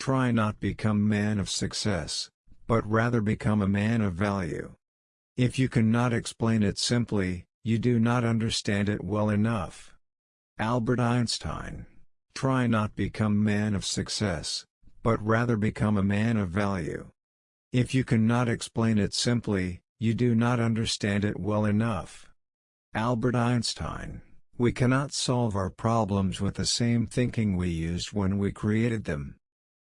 Try not become man of success, but rather become a man of value. If you cannot explain it simply, you do not understand it well enough. Albert Einstein. Try not become man of success, but rather become a man of value. If you cannot explain it simply, you do not understand it well enough. Albert Einstein. We cannot solve our problems with the same thinking we used when we created them.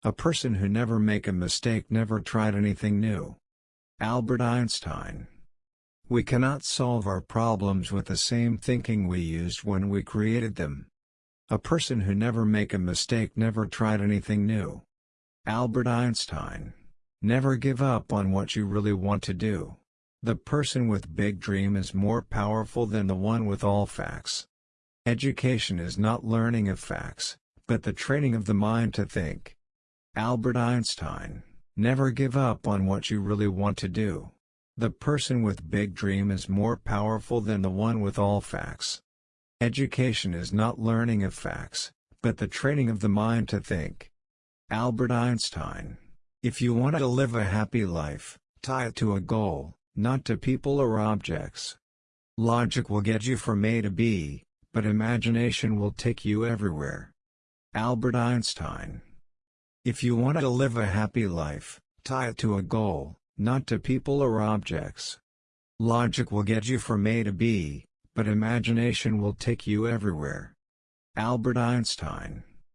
A person who never make a mistake never tried anything new. Albert Einstein We cannot solve our problems with the same thinking we used when we created them. A person who never make a mistake never tried anything new. Albert Einstein Never give up on what you really want to do. The person with big dream is more powerful than the one with all facts. Education is not learning of facts, but the training of the mind to think. Albert Einstein, never give up on what you really want to do. The person with big dream is more powerful than the one with all facts. Education is not learning of facts, but the training of the mind to think. Albert Einstein If you want to live a happy life, tie it to a goal, not to people or objects. Logic will get you from A to B, but imagination will take you everywhere. Albert Einstein if you want to live a happy life, tie it to a goal, not to people or objects. Logic will get you from A to B, but imagination will take you everywhere. Albert Einstein